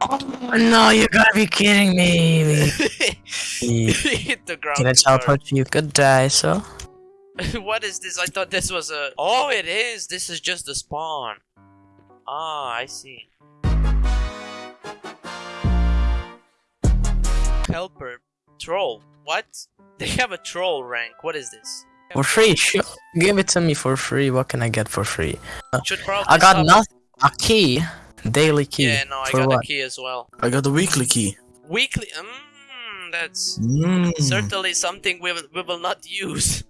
Oh no, you gotta be kidding me. Hit the ground. Can I teleport you? Good die, so. what is this? I thought this was a. Oh, it is. This is just the spawn. Ah, I see. Helper. Troll. What? They have a troll rank. What is this? For free, sure. Give it to me for free. What can I get for free? I got nothing. A key. Daily key. Yeah, no, I for got what? a key as well. I got the weekly key. Weekly. Mmm, that's Mm. certainly something we will, we will not use.